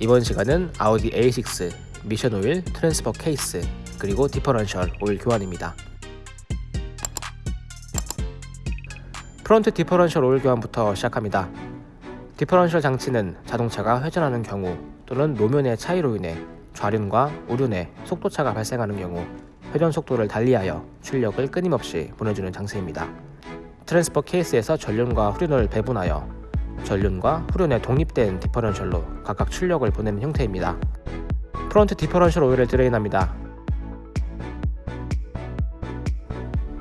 이번 시간은 아우디 A6 미션 오일 transfer case 그리고 differential 오일 교환입니다. front differential 오일 교환부터 시작합니다. differential 장치는 자동차가 회전하는 경우 또는 노면의 차이로 인해 좌륜과 우륜의 속도차가 발생하는 경우 회전 속도를 달리하여 출력을 끊임없이 보내주는 장치입니다. transfer case에서 전륜과 후륜을 배분하여 전륜과 후륜에 독립된 differential로 각각 출력을 보내는 형태입니다. front differential 오일을 drain합니다.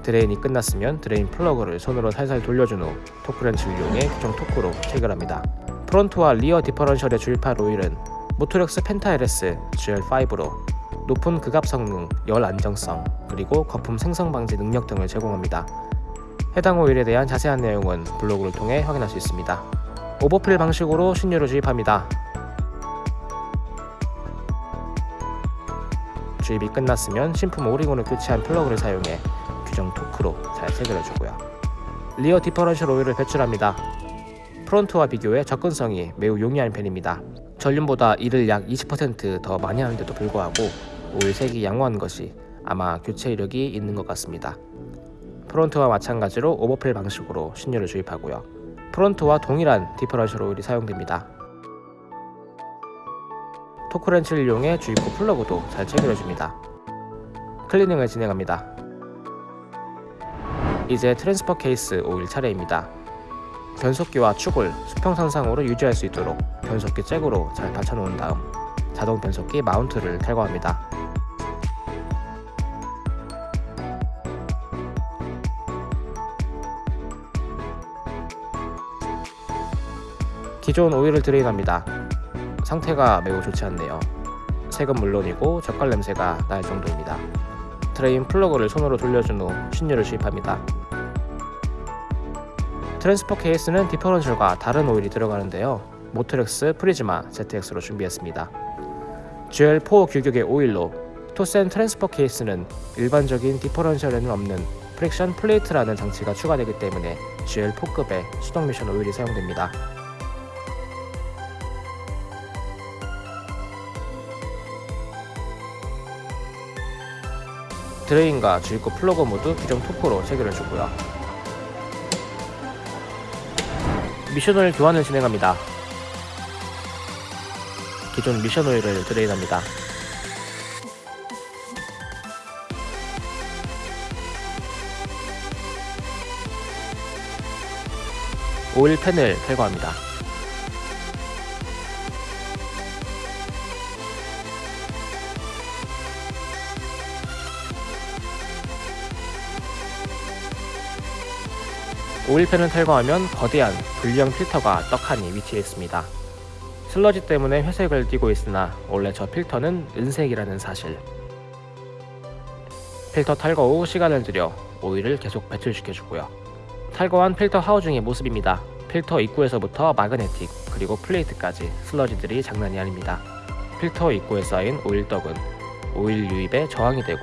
drain이 끝났으면 drain 플러그를 손으로 살살 돌려준 후 토크렌치를 이용해 규정 토크로 체결합니다. front와 rear differential에 주입할 오일은 모토렉스 펜타 LS GL5로 높은 극압 성능, 열 안정성, 그리고 거품 생성 방지 능력 등을 제공합니다. 해당 오일에 대한 자세한 내용은 블로그를 통해 확인할 수 있습니다. overfill 방식으로 신유를 주입합니다. 주입이 끝났으면 신품 O-ring을 교체한 플러그를 사용해 규정 토크로 잘 체결해주고요. rear differential 오일을 배출합니다. front와 비교해 접근성이 매우 용이한 편입니다. 전륜보다 일을 약 20%더 많이 하는데도 불구하고 오일 색이 양호한 것이 아마 교체 이력이 있는 것 같습니다. front와 마찬가지로 overfill 방식으로 신유를 주입하고요. front와 동일한 differential 오일이 사용됩니다. 토크렌치를 이용해 주입구 플러그도 잘 체결해줍니다. 클리닝을 진행합니다. 이제 transfer case 오일 차례입니다. 변속기와 축을 수평선상으로 유지할 수 있도록 변속기 잭으로 잘 받쳐놓은 다음 자동 변속기 mount를 탈거합니다. 기존 오일을 drain합니다. 상태가 매우 좋지 않네요. 색은 물론이고 젓갈 냄새가 날 정도입니다. drain 플러그를 손으로 돌려준 후 신유를 주입합니다. transfer case는 differential과 다른 오일이 들어가는데요. 모토렉스 프리즈마 ZX로 준비했습니다. GL4 규격의 오일로 토센 transfer case는 일반적인 differential에는 없는 friction plate라는 장치가 추가되기 때문에 GL4급의 수동 미션 오일이 사용됩니다. drain과 주입구 플러그 모두 규정 토크로 체결해주고요. 미션오일 교환을 진행합니다. 기존 미션오일을 드레인합니다. 오일 팬을 탈거합니다. 오일팬을 탈거하면 거대한 분리형 필터가 떡하니 위치해 있습니다. 슬러지 때문에 회색을 띠고 있으나 원래 저 필터는 은색이라는 사실. 필터 탈거 후 시간을 들여 오일을 계속 배출시켜주고요. 탈거한 필터 housing의 모습입니다. 필터 입구에서부터 magnetic 그리고 plate까지 슬러지들이 장난이 아닙니다. 필터 입구에 쌓인 오일떡은 오일 유입에 저항이 되고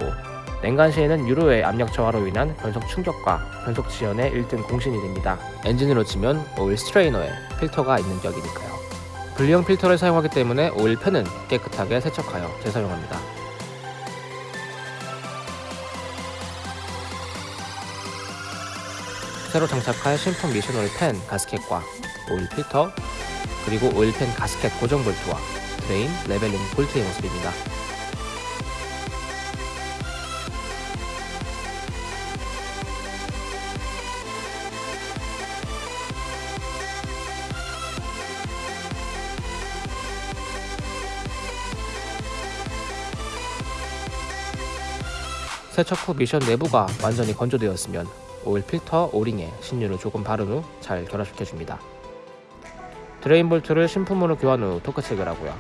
냉간 시에는 유로의 압력 저하로 인한 변속 충격과 변속 지연의 1등 공신이 됩니다. 엔진으로 치면 오일 strainer에 필터가 있는 격이니까요. 분리형 필터를 사용하기 때문에 오일 팬은 깨끗하게 세척하여 재사용합니다. 새로 장착할 신품 미션 오일 팬 가스켓과 오일 필터 그리고 오일 팬 가스켓 고정 볼트와 drain leveling 볼트의 모습입니다. 세척 후 미션 내부가 완전히 건조되었으면 오일 필터 오링에 신유를 조금 바른 후 잘 결합시켜줍니다. drain 볼트를 신품으로 교환 후 토크 체결하고요.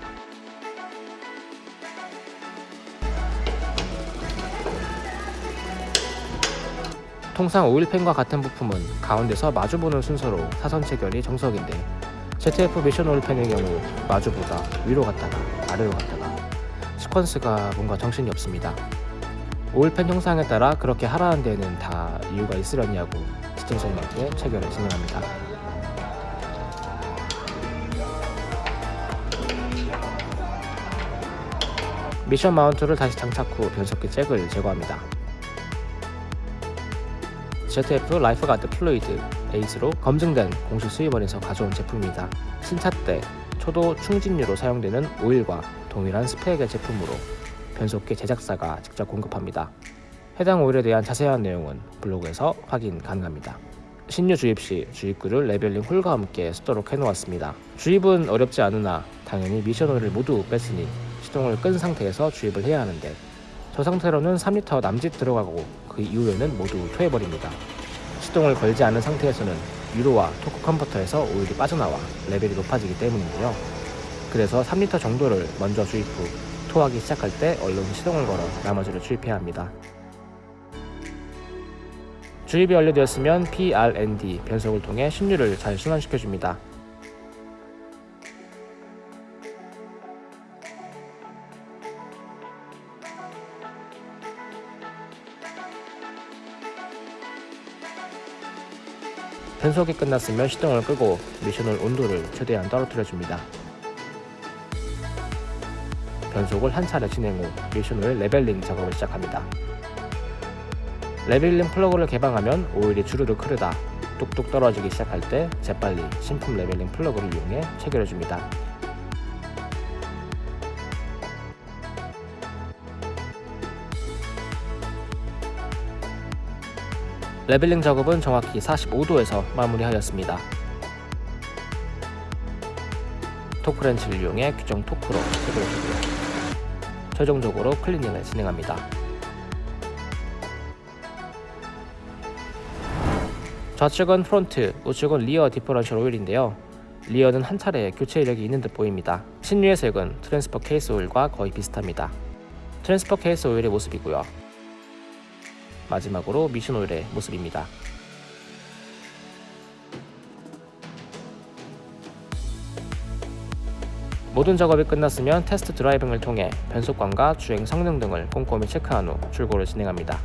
통상 오일팬과 같은 부품은 가운데서 마주보는 순서로 사선 체결이 정석인데 ZF 미션 오일팬의 경우 마주보다 위로 갔다가 아래로 갔다가 sequence가 뭔가 정신이 없습니다. 오일팬 형상에 따라 그렇게 하라는 데에는 다 이유가 있으려니 하고 시청자님에게 체결을 진행합니다. 미션 mount를 다시 장착 후 변속기 잭을 제거합니다. ZF 라이프가드 플루이드 에이스로 검증된 공식 수입원에서 가져온 제품입니다. 신차 때 초도 충진유로 사용되는 오일과 동일한 스펙의 제품으로 변속기 제작사가 직접 공급합니다. 해당 오일에 대한 자세한 내용은 블로그에서 확인 가능합니다. 신유 주입 시 주입구를 leveling hole과 함께 쓰도록 해놓았습니다. 주입은 어렵지 않으나 당연히 미션 오일을 모두 뺐으니 시동을 끈 상태에서 주입을 해야 하는데 저 상태로는 3리터 남짓 들어가고 그 이후에는 모두 토해버립니다. 시동을 걸지 않은 상태에서는 유로와 토크 컨버터에서 오일이 빠져나와 레벨이 높아지기 때문인데요. 그래서 3리터 정도를 먼저 주입 후 토하기 시작할 때 얼른 시동을 걸어 나머지를 주입해야 합니다. 주입이 완료되었으면 PRND 변속을 통해 신유를 잘 순환시켜줍니다. 변속이 끝났으면 시동을 끄고 미션홀 온도를 최대한 떨어뜨려줍니다. 변속을 한 차례 진행 후 미션 오일 leveling 작업을 시작합니다. leveling 플러그를 개방하면 오일이 주르륵 흐르다 뚝뚝 떨어지기 시작할 때 재빨리 신품 leveling 플러그를 이용해 체결해줍니다. leveling 작업은 정확히 45도에서 마무리하였습니다. 토크렌치를 이용해 규정 토크로 체결해주고요. 최종적으로 클리닝을 진행합니다. 좌측은 front, 우측은 rear differential 오일인데요. rear는 한 차례 교체 이력이 있는 듯 보입니다. 신유의 색은 transfer case 오일과 거의 비슷합니다. transfer case 오일의 모습이고요. 마지막으로 미션 오일의 모습입니다. 모든 작업이 끝났으면 테스트 드라이빙을 통해 변속관과 주행 성능 등을 꼼꼼히 체크한 후 출고를 진행합니다.